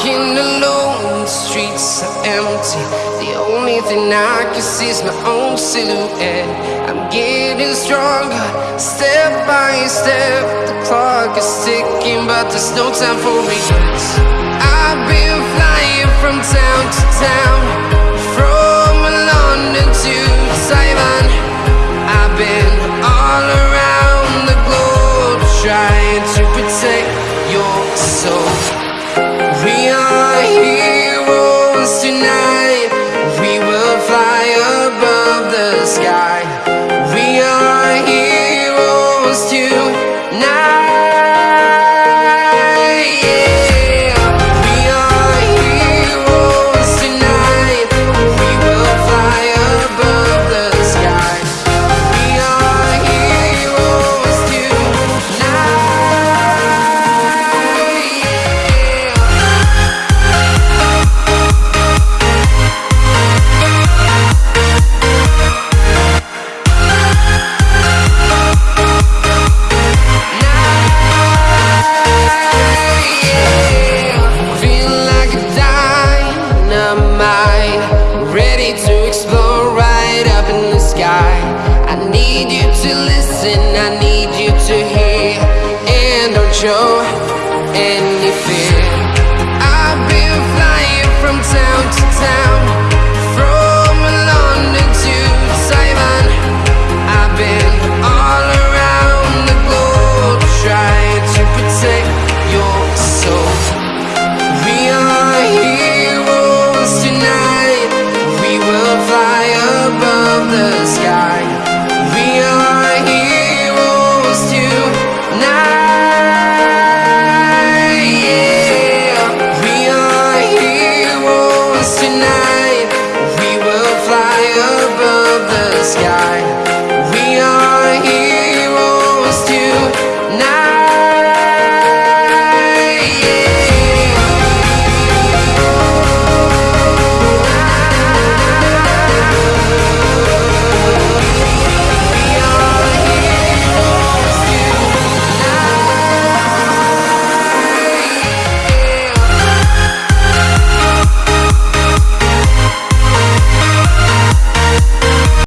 walking alone, the streets are empty. The only thing I can see is my own silhouette. I'm getting stronger, step by step. The clock is ticking, but there's no time for regrets. I've been flying from town to town, heroes tonight. To listen, I need you to hear, and don't show any fear.